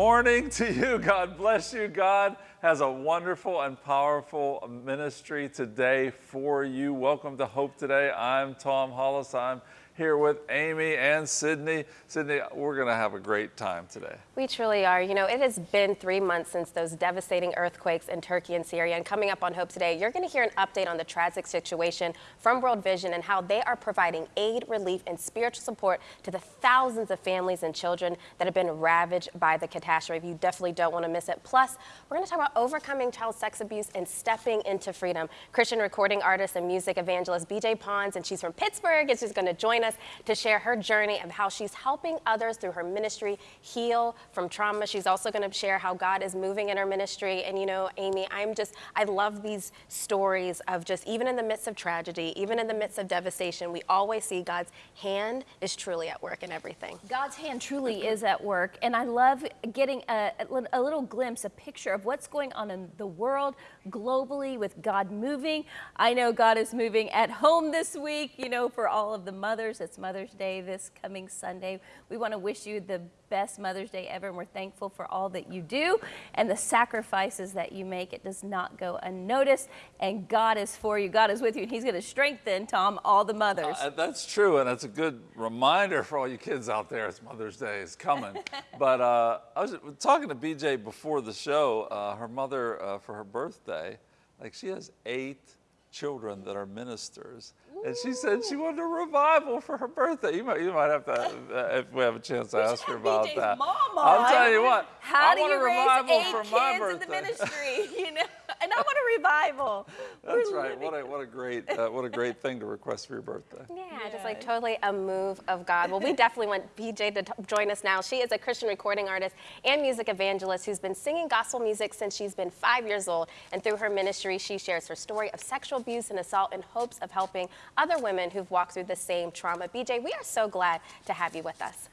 Morning to you. God bless you. God has a wonderful and powerful ministry today for you. Welcome to Hope Today. I'm Tom Hollis. I'm here with Amy and Sydney. Sydney, we're going to have a great time today. We truly are. You know, it has been three months since those devastating earthquakes in Turkey and Syria. And coming up on Hope Today, you're going to hear an update on the tragic situation from World Vision and how they are providing aid, relief, and spiritual support to the thousands of families and children that have been ravaged by the catastrophe. You definitely don't want to miss it. Plus, we're going to talk about overcoming child sex abuse and stepping into freedom. Christian recording artist and music evangelist BJ Pons, and she's from Pittsburgh, and she's going to join us us to share her journey of how she's helping others through her ministry heal from trauma. She's also going to share how God is moving in her ministry. And you know, Amy, I'm just, I love these stories of just even in the midst of tragedy, even in the midst of devastation, we always see God's hand is truly at work in everything. God's hand truly is at work. And I love getting a, a little glimpse, a picture of what's going on in the world globally with God moving. I know God is moving at home this week, you know, for all of the mothers it's Mother's Day this coming Sunday. We want to wish you the best Mother's Day ever, and we're thankful for all that you do and the sacrifices that you make. It does not go unnoticed, and God is for you. God is with you, and He's going to strengthen, Tom, all the mothers. Uh, that's true, and that's a good reminder for all you kids out there. It's Mother's Day is coming. but uh, I was talking to BJ before the show. Uh, her mother, uh, for her birthday, like she has eight children that are ministers. And she said she wanted a revival for her birthday. You might, you might have to, uh, if we have a chance to ask her about BJ's that. Mama. I'll tell you what. How I do want you a raise revival eight for kids my in birthday. the ministry? You know, and I want a revival. That's We're right. What a what a great uh, what a great thing to request for your birthday. Yeah, yeah, just like totally a move of God. Well, we definitely want BJ to join us now. She is a Christian recording artist and music evangelist who's been singing gospel music since she's been five years old. And through her ministry, she shares her story of sexual abuse and assault in hopes of helping other women who've walked through the same trauma. BJ, we are so glad to have you with us.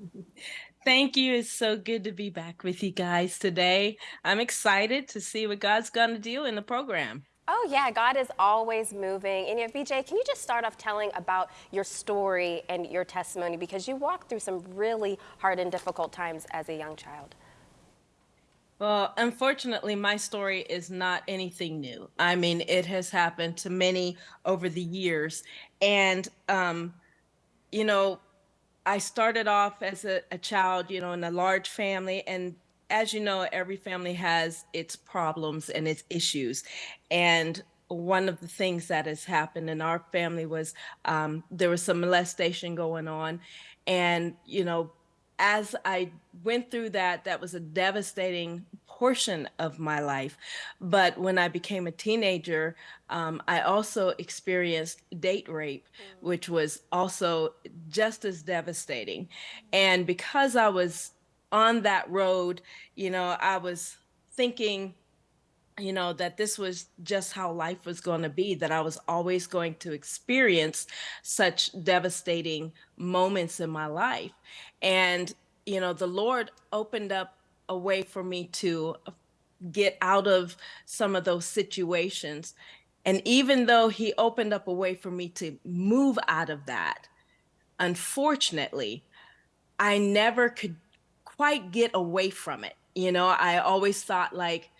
Thank you. It's so good to be back with you guys today. I'm excited to see what God's going to do in the program. Oh, yeah, God is always moving. And yeah, BJ, can you just start off telling about your story and your testimony? Because you walked through some really hard and difficult times as a young child. Well, unfortunately, my story is not anything new. I mean, it has happened to many over the years. And, um, you know, I started off as a, a child, you know, in a large family. And as you know, every family has its problems and its issues. And one of the things that has happened in our family was um, there was some molestation going on. And, you know, as I went through that, that was a devastating portion of my life. But when I became a teenager, um, I also experienced date rape, mm. which was also just as devastating. And because I was on that road, you know, I was thinking, you know, that this was just how life was going to be, that I was always going to experience such devastating moments in my life. And, you know, the Lord opened up a way for me to get out of some of those situations. And even though he opened up a way for me to move out of that, unfortunately, I never could quite get away from it. You know, I always thought like,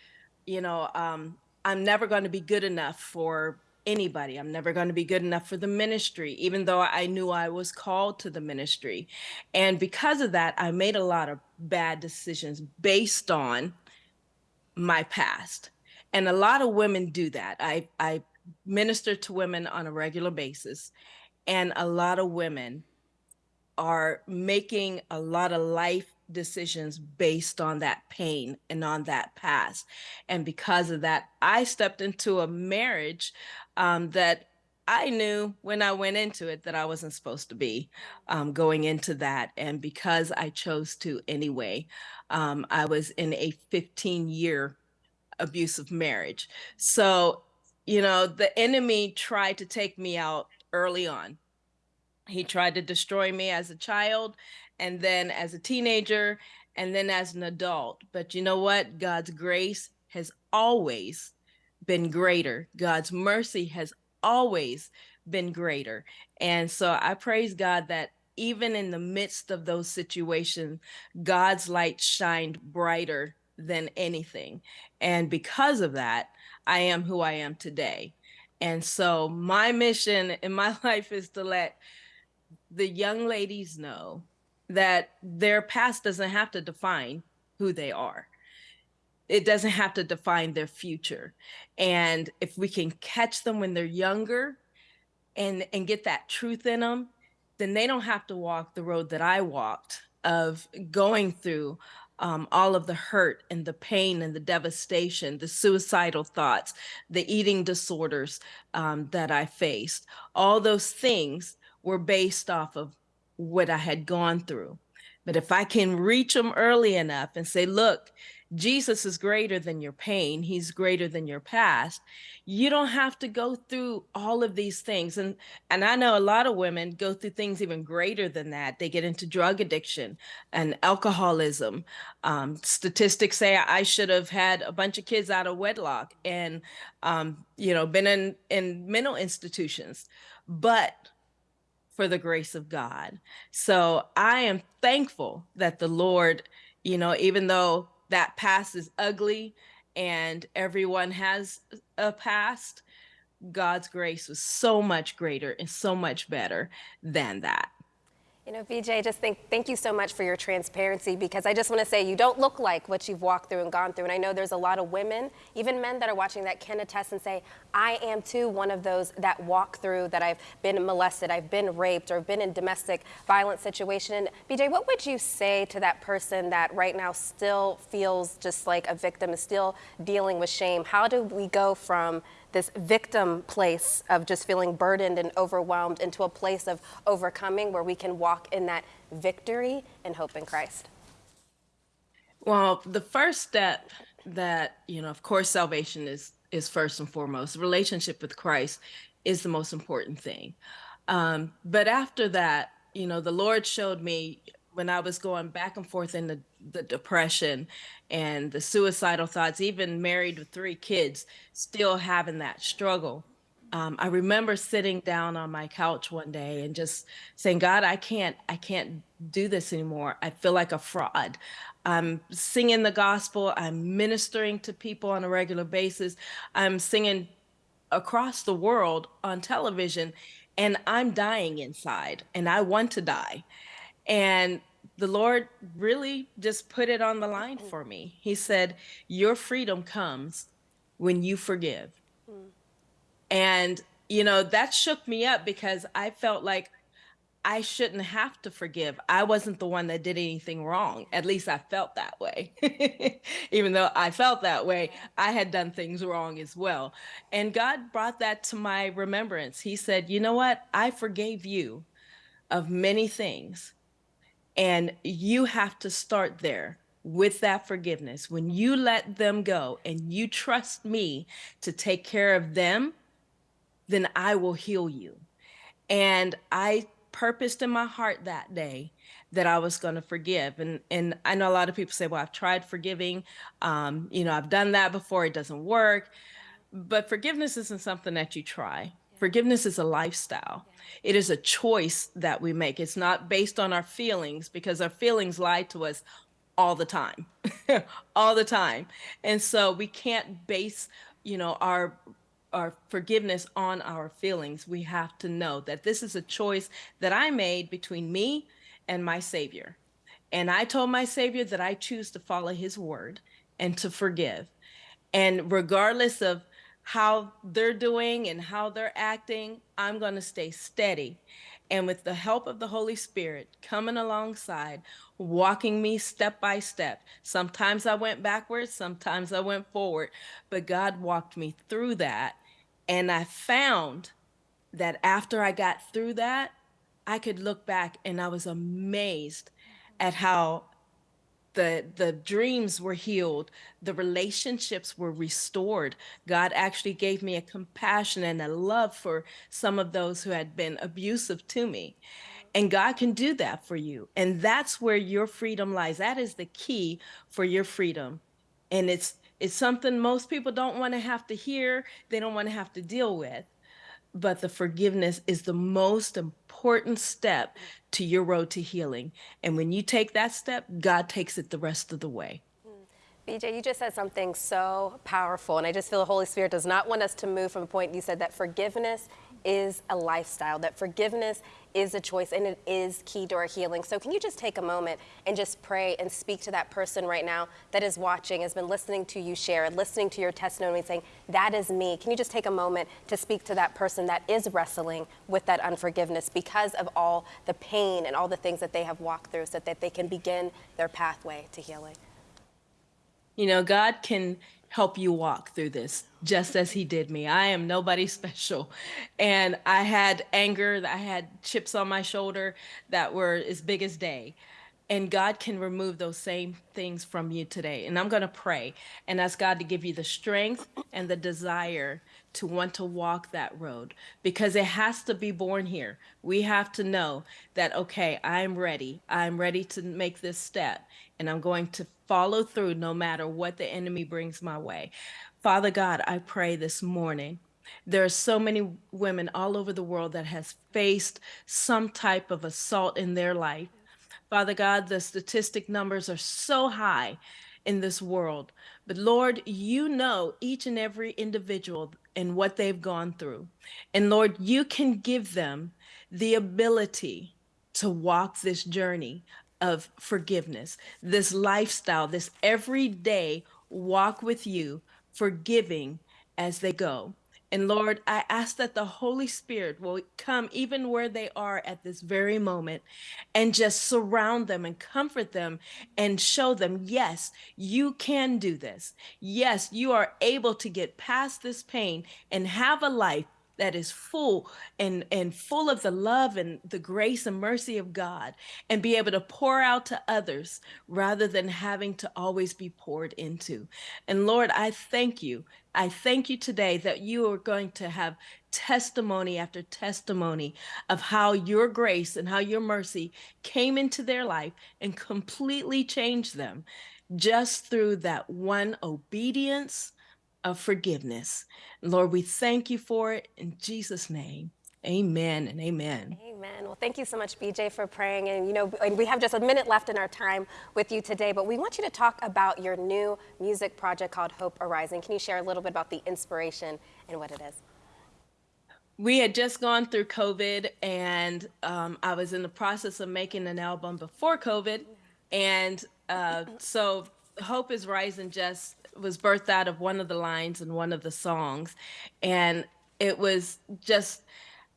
you know, um, I'm never going to be good enough for anybody. I'm never going to be good enough for the ministry, even though I knew I was called to the ministry. And because of that, I made a lot of bad decisions based on my past. And a lot of women do that. I, I minister to women on a regular basis, and a lot of women are making a lot of life decisions based on that pain and on that past. And because of that, I stepped into a marriage um, that I knew when I went into it that I wasn't supposed to be um, going into that. And because I chose to anyway, um, I was in a 15 year abusive marriage. So, you know, the enemy tried to take me out early on. He tried to destroy me as a child and then as a teenager and then as an adult. But you know what? God's grace has always been greater. God's mercy has always been greater. And so I praise God that even in the midst of those situations, God's light shined brighter than anything. And because of that, I am who I am today. And so my mission in my life is to let the young ladies know that their past doesn't have to define who they are. It doesn't have to define their future. And if we can catch them when they're younger and and get that truth in them, then they don't have to walk the road that I walked of going through um, all of the hurt and the pain and the devastation, the suicidal thoughts, the eating disorders um, that I faced. All those things were based off of what I had gone through. But if I can reach them early enough and say, look, Jesus is greater than your pain, he's greater than your past. You don't have to go through all of these things. And and I know a lot of women go through things even greater than that. They get into drug addiction and alcoholism. Um, statistics say I should have had a bunch of kids out of wedlock and um, you know been in in mental institutions. But for the grace of God. So I am thankful that the Lord, you know, even though that past is ugly and everyone has a past, God's grace was so much greater and so much better than that. You know, BJ, just think, thank you so much for your transparency because I just want to say you don't look like what you've walked through and gone through. And I know there's a lot of women, even men that are watching that can attest and say, I am too one of those that walk through that I've been molested, I've been raped, or been in domestic violence situation. And BJ, what would you say to that person that right now still feels just like a victim, is still dealing with shame? How do we go from this victim place of just feeling burdened and overwhelmed into a place of overcoming where we can walk in that victory and hope in Christ? Well, the first step that, you know, of course, salvation is is first and foremost. Relationship with Christ is the most important thing. Um, but after that, you know, the Lord showed me when I was going back and forth in the, the depression and the suicidal thoughts, even married with three kids, still having that struggle. Um, I remember sitting down on my couch one day and just saying, God, I can't, I can't do this anymore. I feel like a fraud. I'm singing the gospel. I'm ministering to people on a regular basis. I'm singing across the world on television and I'm dying inside and I want to die. And the Lord really just put it on the line for me. He said, Your freedom comes when you forgive. Mm. And, you know, that shook me up because I felt like I shouldn't have to forgive. I wasn't the one that did anything wrong. At least I felt that way. Even though I felt that way, I had done things wrong as well. And God brought that to my remembrance. He said, You know what? I forgave you of many things and you have to start there with that forgiveness. When you let them go and you trust me to take care of them, then I will heal you. And I purposed in my heart that day that I was going to forgive. And and I know a lot of people say, "Well, I've tried forgiving. Um, you know, I've done that before. It doesn't work." But forgiveness isn't something that you try. Forgiveness is a lifestyle. It is a choice that we make. It's not based on our feelings because our feelings lie to us all the time, all the time. And so we can't base, you know, our our forgiveness on our feelings. We have to know that this is a choice that I made between me and my Savior. And I told my Savior that I choose to follow his word and to forgive. And regardless of how they're doing and how they're acting, I'm going to stay steady. And with the help of the Holy Spirit coming alongside, walking me step by step. Sometimes I went backwards, sometimes I went forward, but God walked me through that. And I found that after I got through that, I could look back and I was amazed at how the the dreams were healed the relationships were restored. God actually gave me a compassion and a love for some of those who had been abusive to me. And god can do that for you. And that's where your freedom lies. That is the key for your freedom. And it's it's something most people don't want to have to hear they don't want to have to deal with but the forgiveness is the most important step to your road to healing. And when you take that step, God takes it the rest of the way. Mm. BJ, you just said something so powerful, and I just feel the Holy Spirit does not want us to move from a point. You said that forgiveness is a lifestyle, that forgiveness is a choice, and it is key to our healing. So, can you just take a moment and just pray and speak to that person right now that is watching, has been listening to you share, and listening to your testimony, saying, That is me? Can you just take a moment to speak to that person that is wrestling with that unforgiveness because of all the pain and all the things that they have walked through so that they can begin their pathway to healing? You know, God can help you walk through this just as he did me. I am nobody special. And I had anger, I had chips on my shoulder that were as big as day. And God can remove those same things from you today. And I'm going to pray and ask God to give you the strength and the desire to want to walk that road because it has to be born here. We have to know that, okay, I'm ready. I'm ready to make this step and I'm going to follow through no matter what the enemy brings my way. Father God, I pray this morning. There are so many women all over the world that has faced some type of assault in their life. Father God, the statistic numbers are so high in this world. But Lord, you know each and every individual and what they've gone through. And Lord, you can give them the ability to walk this journey of forgiveness, this lifestyle, this everyday walk with you, forgiving as they go. And Lord, I ask that the Holy Spirit will come even where they are at this very moment and just surround them and comfort them and show them, yes, you can do this. Yes, you are able to get past this pain and have a life that is full and and full of the love and the grace and mercy of God and be able to pour out to others rather than having to always be poured into. And Lord, I thank you. I thank you today that you are going to have testimony after testimony of how your grace and how your mercy came into their life and completely changed them just through that one obedience of forgiveness. Lord, we thank you for it in Jesus' name. Amen and amen. Amen. Well, thank you so much, BJ, for praying. And you know, we have just a minute left in our time with you today, but we want you to talk about your new music project called Hope Arising. Can you share a little bit about the inspiration and what it is? We had just gone through COVID, and um, I was in the process of making an album before COVID. And uh, so Hope is Rising just was birthed out of one of the lines in one of the songs. And it was just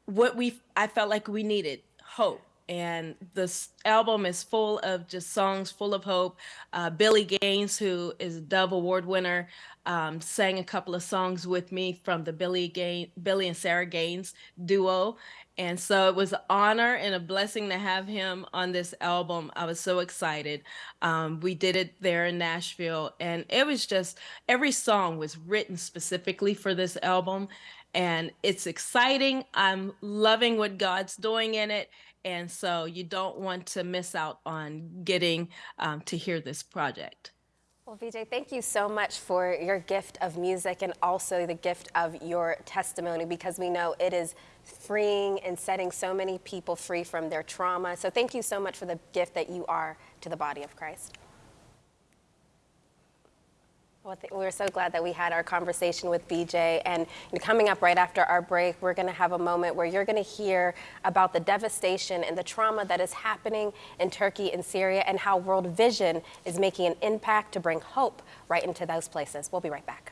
what we i felt like we needed hope. And this album is full of just songs full of hope. Uh, billy gaines who is a dove award winner um, sang a couple of songs with me from the billy gaines billy and sarah gaines duo and so it was an honor and a blessing to have him on this album. I was so excited. Um, we did it there in Nashville, and it was just every song was written specifically for this album. And it's exciting. I'm loving what God's doing in it. And so you don't want to miss out on getting um, to hear this project. Well, BJ, thank you so much for your gift of music and also the gift of your testimony because we know it is freeing and setting so many people free from their trauma. So thank you so much for the gift that you are to the body of Christ. Well, we're so glad that we had our conversation with BJ. And coming up right after our break, we're going to have a moment where you're going to hear about the devastation and the trauma that is happening in Turkey and Syria and how World Vision is making an impact to bring hope right into those places. We'll be right back.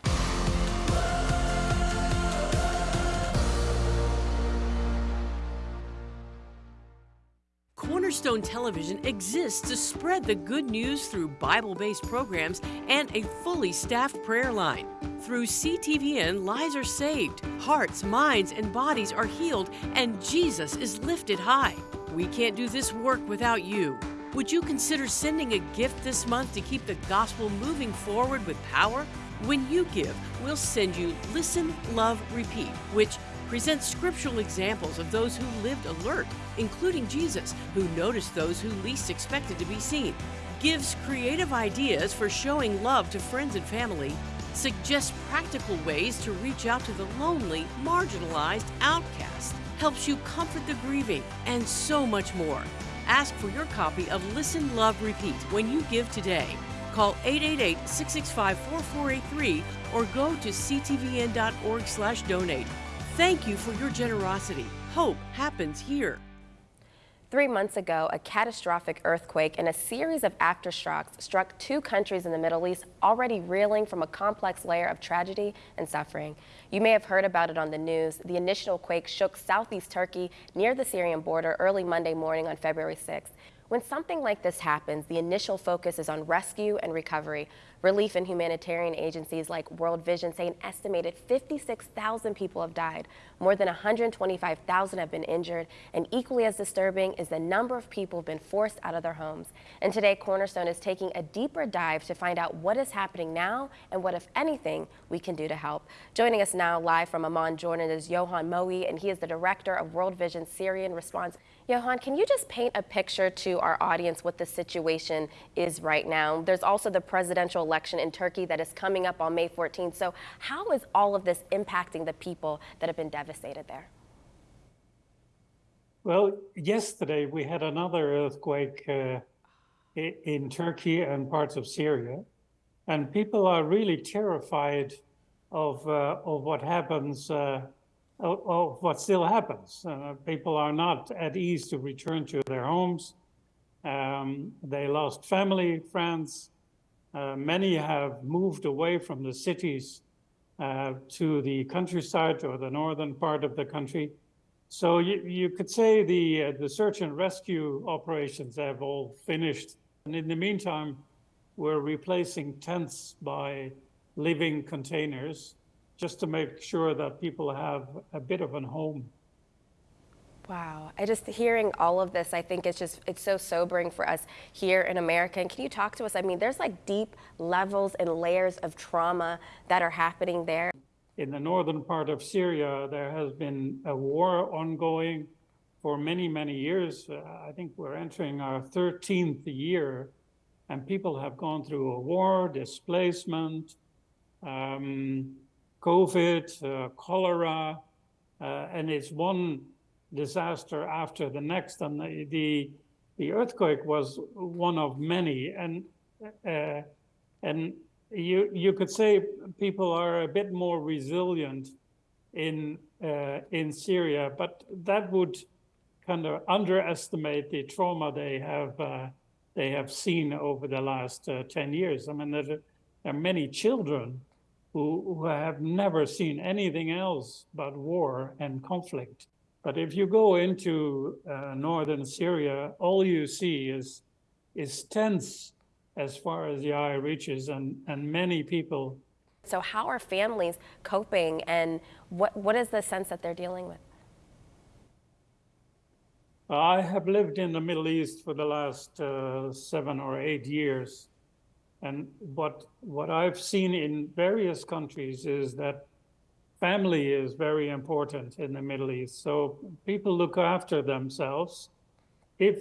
Cornerstone Television exists to spread the good news through Bible based programs and a fully staffed prayer line. Through CTVN, lives are saved, hearts, minds, and bodies are healed, and Jesus is lifted high. We can't do this work without you. Would you consider sending a gift this month to keep the gospel moving forward with power? When you give, we'll send you Listen, Love, Repeat, which presents scriptural examples of those who lived alert, including Jesus, who noticed those who least expected to be seen, gives creative ideas for showing love to friends and family, suggests practical ways to reach out to the lonely, marginalized outcast, helps you comfort the grieving, and so much more. Ask for your copy of Listen, Love, Repeat when you give today. Call 888-665-4483 or go to ctvn.org/donate. Thank you for your generosity. Hope happens here. Three months ago, a catastrophic earthquake and a series of aftershocks struck two countries in the Middle East, already reeling from a complex layer of tragedy and suffering. You may have heard about it on the news. The initial quake shook southeast Turkey near the Syrian border early Monday morning on February 6th. When something like this happens, the initial focus is on rescue and recovery. Relief and humanitarian agencies like World Vision say an estimated 56,000 people have died. More than 125,000 have been injured, and equally as disturbing is the number of people who have been forced out of their homes. And today, Cornerstone is taking a deeper dive to find out what is happening now and what, if anything, we can do to help. Joining us now live from Amman, Jordan is Johan Mooij, and he is the director of World Vision Syrian Response. Johan, can you just paint a picture to our audience what the situation is right now? There's also the presidential election in Turkey that is coming up on May 14th. So how is all of this impacting the people that have been devastated there? Well, yesterday we had another earthquake uh, in Turkey and parts of Syria, and people are really terrified of uh, of what happens, uh, of, what still happens. Uh, people are not at ease to return to their homes. Um, they lost family, friends. Uh, many have moved away from the cities uh, to the countryside or the northern part of the country. So you, you could say the, uh, the search and rescue operations have all finished. And in the meantime, we're replacing tents by living containers just to make sure that people have a bit of a home. Wow. I just hearing all of this, I think it's just, it's so sobering for us here in America. And can you talk to us? I mean, there's like deep levels and layers of trauma that are happening there. In the northern part of Syria, there has been a war ongoing for many, many years. Uh, I think we're entering our 13th year, and people have gone through a war, displacement, um, COVID, uh, cholera, uh, and it's one disaster after the next. And the, the, the earthquake was one of many. And, uh, and you, you could say people are a bit more resilient in, in Syria, but that would kind of underestimate the trauma they have, uh, they have seen over the last uh, 10 years. I mean, there are many children who, who have never seen anything else but war and conflict. But if you go into uh, northern Syria, all you see is is tents as far as the eye reaches, and and many people. So how are families coping, and what what is the sense that they're dealing with? I have lived in the Middle East for the last uh, seven or eight years, and what what I've seen in various countries is that family is very important in the Middle East. So people look after themselves if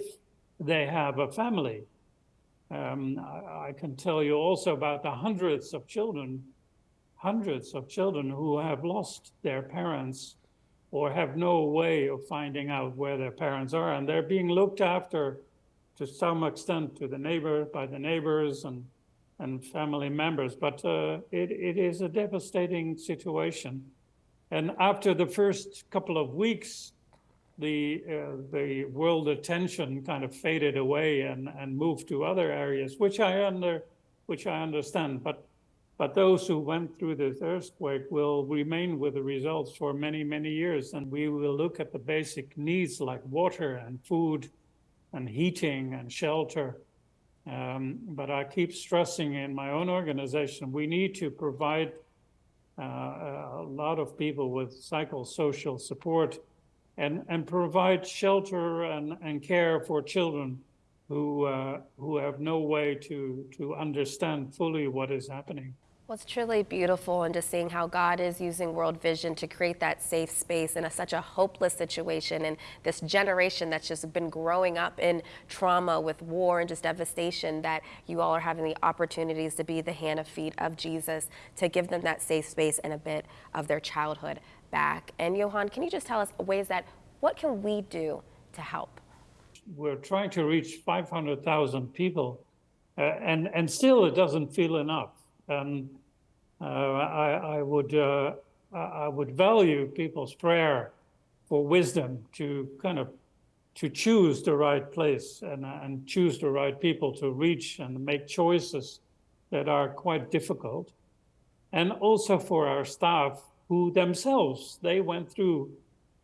they have a family. Um, I, I, can tell you also about the hundreds of children, hundreds of children who have lost their parents or have no way of finding out where their parents are. And they're being looked after to some extent to the neighbor, by the neighbors and and family members. But uh, it, it is a devastating situation. And after the first couple of weeks, the uh, the world attention kind of faded away and, and moved to other areas, which I under which I understand. But but those who went through this earthquake will remain with the results for many many years, and we will look at the basic needs like water and food, and heating and shelter, um, but I keep stressing in my own organization, we need to provide uh, a lot of people with psychosocial support and, and provide shelter and, and care for children who, uh, who have no way to, to understand fully what is happening. Well, it's truly beautiful and just seeing how God is using World Vision to create that safe space in a, such a hopeless situation and this generation that's just been growing up in trauma with war and just devastation that you all are having the opportunities to be the hand and feet of Jesus to give them that safe space and a bit of their childhood back. And Johan, can you just tell us ways that what can we do to help? We're trying to reach 500,000 people, uh, and and still it doesn't feel enough. And uh, I, I would uh, I would value people's prayer for wisdom to kind of to choose the right place and and choose the right people to reach and make choices that are quite difficult, and also for our staff who themselves they went through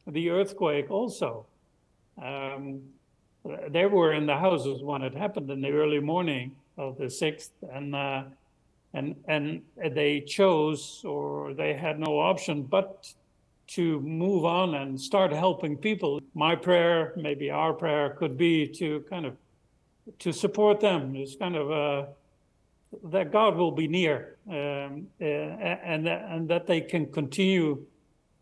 the earthquake also. Um, they were in the houses when it happened in the early morning of the sixth, and uh, and and they chose or they had no option but to move on and start helping people. My prayer, maybe our prayer, could be to kind of to support them. It's kind of uh, that God will be near, um, uh, and and that they can continue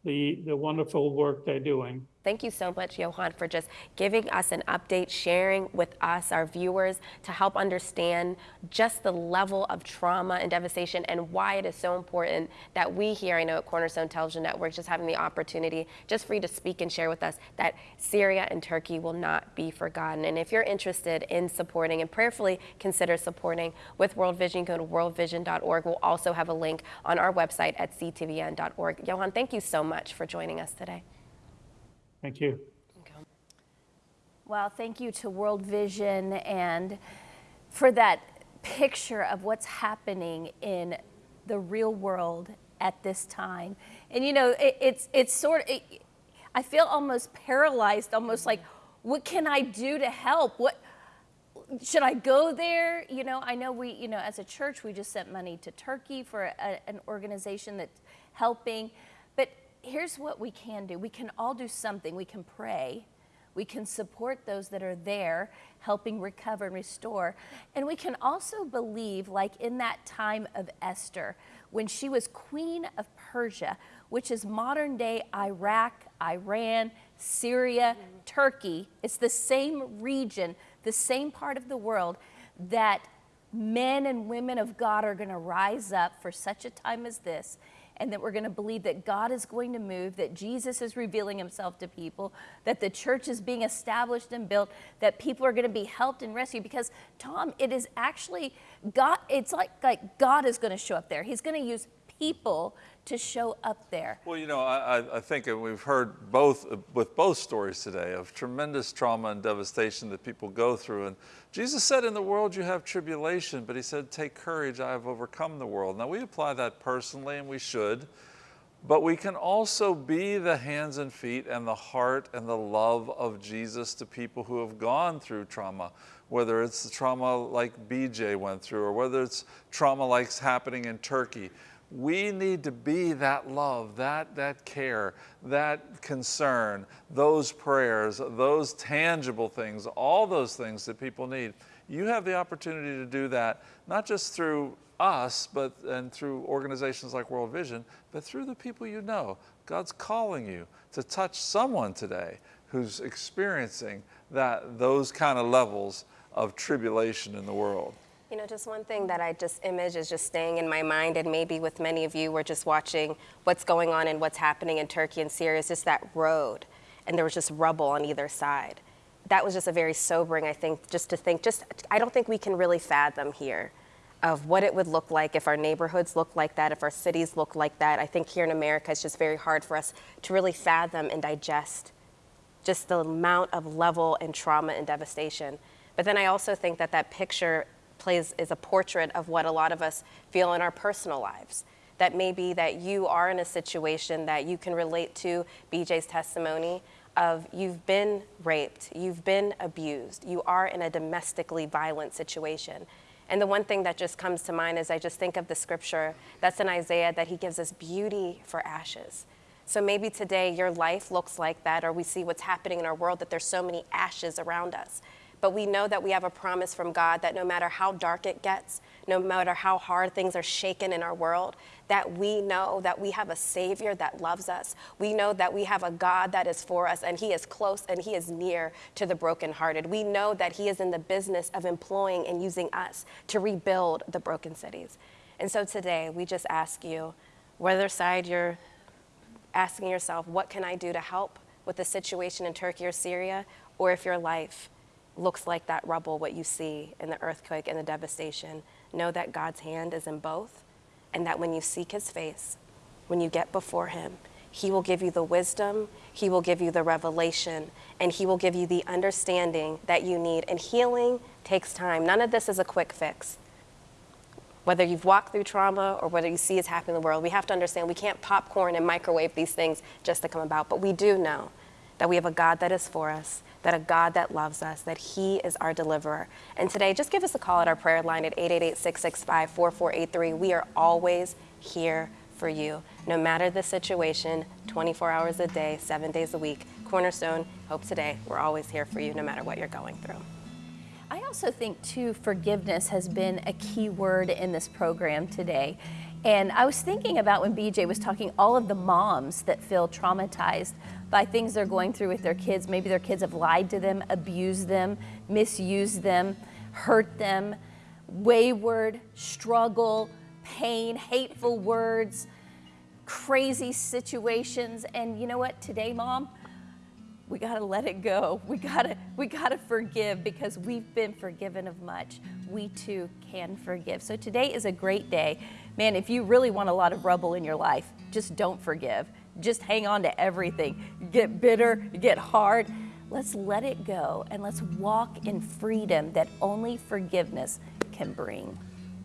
the the wonderful work they're doing. Thank you so much, Johan, for just giving us an update, sharing with us, our viewers, to help understand just the level of trauma and devastation and why it is so important that we here, I know at Cornerstone Television Network, just having the opportunity just for you to speak and share with us that Syria and Turkey will not be forgotten. And if you're interested in supporting and prayerfully consider supporting with World Vision, go to worldvision.org. We'll also have a link on our website at ctvn.org. Johan, thank you so much for joining us today. Thank you. Well, thank you to World Vision and for that picture of what's happening in the real world at this time. And you know, it, it's it's sort of it, I feel almost paralyzed, almost like what can I do to help? What should I go there? You know, I know we, you know, as a church, we just sent money to Turkey for a, an organization that's helping here's what we can do we can all do something. We can pray, we can support those that are there, helping recover and restore. And we can also believe, like in that time of Esther, when she was queen of Persia, which is modern day Iraq, Iran, Syria, mm-hmm. Turkey. It's the same region, the same part of the world that men and women of God are going to rise up for such a time as this and that we're going to believe that God is going to move, that Jesus is revealing himself to people, that the church is being established and built, that people are going to be helped and rescued. Because, Tom, it is actually God, it's like, like God is going to show up there. He's going to use people to show up there. Well, you know, I, I think we've heard both with both stories today of tremendous trauma and devastation that people go through. And Jesus said, In the world you have tribulation, but he said, Take courage, I have overcome the world. Now, we apply that personally, and we should. But we can also be the hands and feet and the heart and the love of Jesus to people who have gone through trauma, whether it's the trauma like BJ went through or whether it's trauma like's happening in Turkey we need to be that love, that, that care, that concern, those prayers, those tangible things, all those things that people need. You have the opportunity to do that, not just through us, but and through organizations like World Vision, but through the people you know. God's calling you to touch someone today who's experiencing that those kind of levels of tribulation in the world. You know, just one thing that I just image is just staying in my mind, and maybe with many of you, we're just watching what's going on and what's happening in Turkey and Syria, is just that road, and there was just rubble on either side. That was just a very sobering, I think, just to think, just, I don't think we can really fathom here of what it would look like if our neighborhoods look like that, if our cities look like that. I think here in America, it's just very hard for us to really fathom and digest just the amount of level and trauma and devastation. But then I also think that that picture plays is a portrait of what a lot of us feel in our personal lives. That may be that you are in a situation that you can relate to BJ's testimony of you've been raped, you've been abused, you are in a domestically violent situation. And the one thing that just comes to mind is I just think of the scripture that's in Isaiah that he gives us beauty for ashes. So maybe today your life looks like that, or we see what's happening in our world that there's so many ashes around us. But we know that we have a promise from God that no matter how dark it gets, no matter how hard things are shaken in our world, that we know that we have a Savior that loves us. We know that we have a God that is for us, and He is close and He is near to the brokenhearted. We know that He is in the business of employing and using us to rebuild the broken cities. And so today, we just ask you, whether side you're asking yourself, what can I do to help with the situation in Turkey or Syria, or if your life looks like that rubble, what you see in the earthquake and the devastation, know that God's hand is in both, and that when you seek his face, when you get before him, he will give you the wisdom, he will give you the revelation, and he will give you the understanding that you need. And healing takes time. None of this is a quick fix. Whether you've walked through trauma or whether you see it's happening in the world, we have to understand we can't popcorn and microwave these things just to come about. But we do know that we have a God that is for us, that a God that loves us, that He is our deliverer. And today, just give us a call at our prayer line at 888 665 4483. We are always here for you, no matter the situation, 24 hours a day, seven days a week. Cornerstone, Hope Today, we're always here for you, no matter what you're going through. I also think, too, forgiveness has been a key word in this program today. And I was thinking about when BJ was talking, all of the moms that feel traumatized by things they're going through with their kids. Maybe their kids have lied to them, abused them, misused them, hurt them, wayward, struggle, pain, hateful words, crazy situations. And you know what? Today, mom, we got to let it go. We got to we got to forgive because we've been forgiven of much. We too can forgive. So today is a great day. Man, if you really want a lot of rubble in your life, just don't forgive. Just hang on to everything. Get bitter, get hard. Let's let it go and let's walk in freedom that only forgiveness can bring.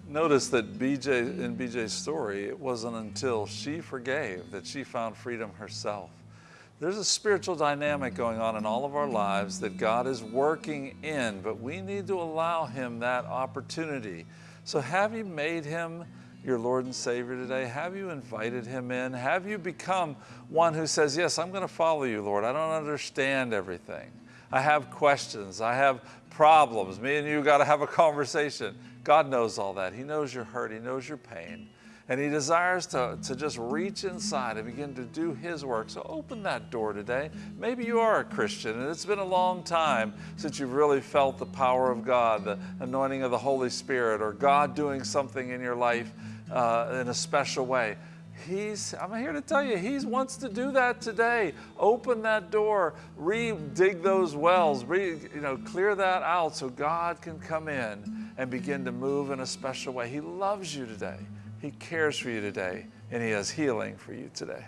Notice that BJ in BJ's story, it wasn't until she forgave that she found freedom herself. There's a spiritual dynamic going on in all of our lives that God is working in, but we need to allow Him that opportunity. So, have you made Him your Lord and Savior today? Have you invited Him in? Have you become one who says, Yes, I'm going to follow you, Lord? I don't understand everything. I have questions. I have problems. Me and you got to have a conversation. God knows all that. He knows your hurt, He knows your pain. And He desires to, to just reach inside and begin to do His work. So open that door today. Maybe you are a Christian and it's been a long time since you've really felt the power of God, the anointing of the Holy Spirit, or God doing something in your life uh, in a special way. He's, I'm here to tell you, He wants to do that today. Open that door, re-dig those wells, re, you know, clear that out so God can come in and begin to move in a special way. He loves you today. He cares for you today, and He has healing for you today.